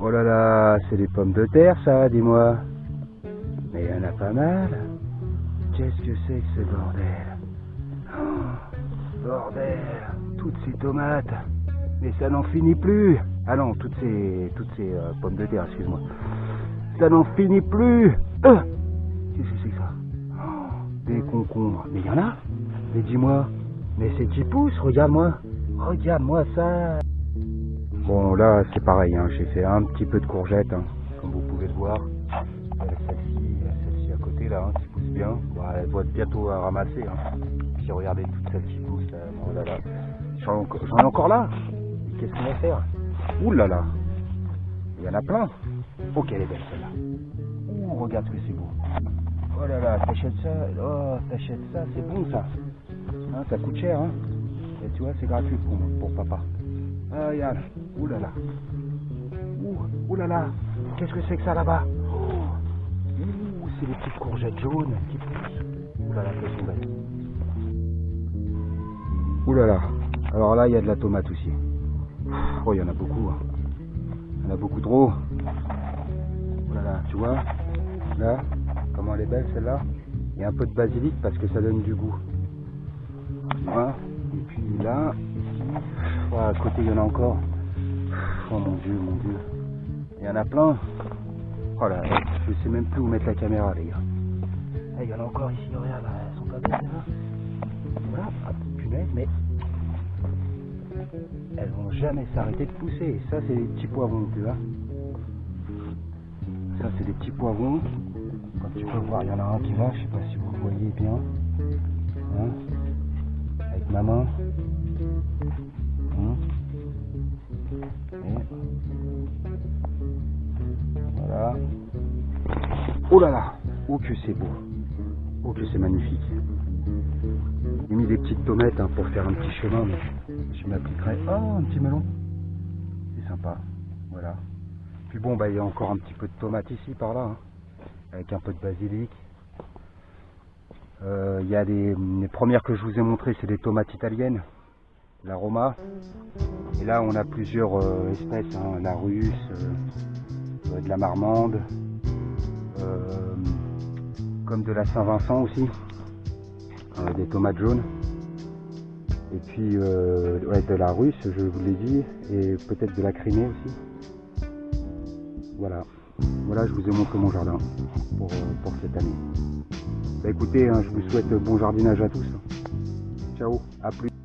Oh là là, c'est des pommes de terre ça, dis-moi. Mais il y en a pas mal. Qu'est-ce que c'est que ce bordel? Oh, Bordel, toutes ces tomates. Mais ça n'en finit plus. Ah non, toutes ces, toutes ces euh, pommes de terre, excuse-moi. Ça n'en finit plus. Euh, Qu'est-ce que c'est que ça? Oh, Des concombres. Mais il y en a Mais dis-moi. Mais c'est qui pousse, regarde-moi. Regarde-moi ça. Bon, là, c'est pareil. hein, J'ai fait un petit peu de courgettes, hein, comme vous pouvez le voir. Euh, Celle-ci, celle-ci à côté, là, hein, qui pousse bien. Elle doit être bientôt à ramasser. Hein. Puis regardez toutes celles qui poussent. Là. Oh là là. J'en ai encore- là. Qu'est-ce qu'on va faire? Ouh là là. Il y en a plein. Oh, qu'elle est belle celle-là. Ouh, regarde ce que c'est beau. Oh là là, t'achètes ça. Oh, t'achètes ça, c'est bon ça. Hein, ça coûte cher, hein. Et tu vois, c'est gratuit pour, pour papa. Ah, regarde. Ouh là là. Ouh, ouh là là. Qu'est-ce que c'est que ça là-bas? Ouh, c'est les petites courgettes jaunes qui poussent. Ouh là là, qu'elles sont belles. Ouh là là. Alors là, il y a de la tomate aussi. Oh, il y en a beaucoup. hein. Il y en a beaucoup trop. Oh là là, tu vois? Là, comment elle est belle celle-là? Il y a un peu de basilic parce que ça donne du goût. Vois? Et puis là, oh, à côté, il y en a encore. Oh mon dieu, mon dieu. Il y en a plein. Oh je sais même plus où mettre la caméra, les gars. Ah, il y en a encore ici, regarde, elles sont pas belles, là. Voilà, ah, punaise, mais elles vont jamais s'arrêter de pousser. Ça, c'est des petits poivrons, tu vois. Ça, c'est des petits poivrons. Comme tu peux voir, il y en a un qui va, je sais pas si vous voyez bien. Hein Avec ma main. Voilà. Oh là là Oh que c'est beau Oh que c'est magnifique J'ai mis des petites tomates hein, pour faire un petit chemin, je m'appliquerai. Oh, un petit melon C'est sympa, voilà. Puis bon, bah il y a encore un petit peu de tomates ici, par là, hein, avec un peu de basilic. Euh, Il y a des les premières que je vous ai montrées, c'est des tomates italiennes, la Roma. Et là, on a plusieurs euh, espèces, hein, la russe, euh, de la marmande, euh, comme de la Saint-Vincent aussi, des tomates jaunes. Et puis ouais, de la russe, je vous l'ai dit, et peut-être de la crimée aussi. Voilà. Voilà, je vous ai montré mon jardin pour, pour cette année. Bah écoutez, hein, je vous souhaite bon jardinage à tous. Ciao, à plus.